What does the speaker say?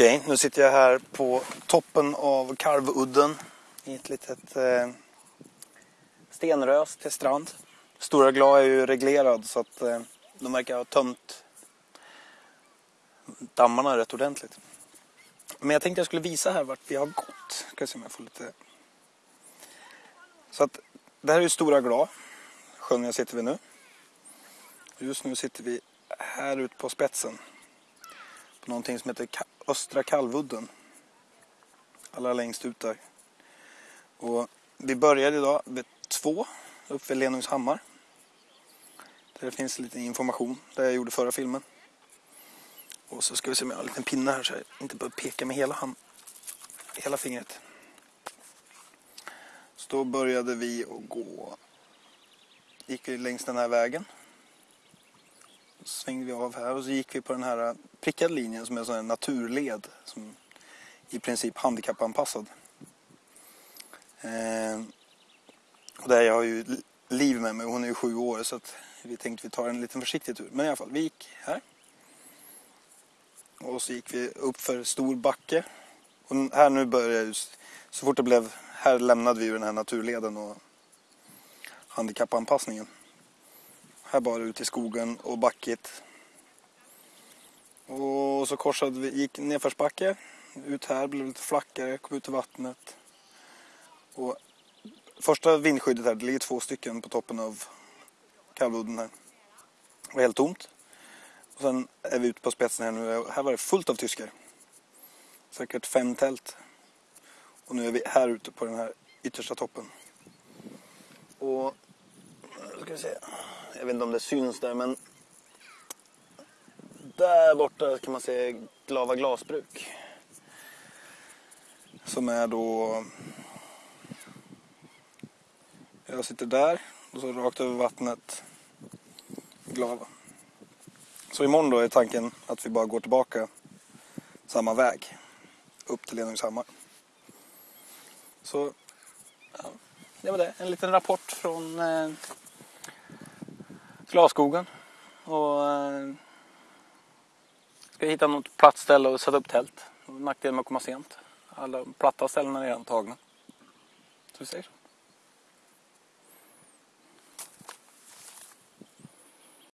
Okej, nu sitter jag här på toppen av Karvudden i ett litet eh, stenrös till strand. Stora Gla är ju reglerad så att eh, de verkar ha tömt dammarna rätt ordentligt. Men jag tänkte jag skulle visa här vart vi har gått. Ska se om jag får lite... Så att det här är ju Stora Gla, sjön jag sitter vid nu. Just nu sitter vi här ute på spetsen på någonting som heter Östra Kalvudden. Allra längst ut där. Och vi började idag vid två, uppe vid Lenungshammar. Där det finns lite information, där jag gjorde förra filmen. Och så ska vi se om jag har en liten pinne här så jag inte behöver peka med hela, hand, hela fingret. Så då började vi att gå, gick vi längs den här vägen. Svängde vi av här och så gick vi på den här prickade linjen som är en sån här naturled som i princip handikappanpassad. Eh, och där jag har ju Liv med mig, hon är ju sju år så att vi tänkte vi tar en liten försiktig tur. Men i alla fall, vi gick här. Och så gick vi upp för stor backe. Och här nu började just, så fort det blev, här lämnade vi ju den här naturleden och handikappanpassningen. Här bara ut i skogen och backigt. Och så korsade vi, gick nedförsbacke. Ut här, blev lite flackare, kom ut i vattnet. Och första vindskyddet här, det ligger två stycken på toppen av kalludden här. Det var helt tomt. Och sen är vi ute på spetsen här nu. Här var det fullt av tyskar. Säkert fem tält. Och nu är vi här ute på den här yttersta toppen. Och, ska vi se. Jag vet inte om det syns där men där borta kan man se Glava glasbruk. Som är då... Jag sitter där och så rakt över vattnet Glava. Så imorgon då är tanken att vi bara går tillbaka samma väg upp till Lenungshammar. Så ja, det var det. En liten rapport från eh, Glasskogen. Och eh, ska hitta något platt ställe och sätta upp tält. Nackdelen med att komma sent. Alla platta ställen är redan tagna. Så vi säger så.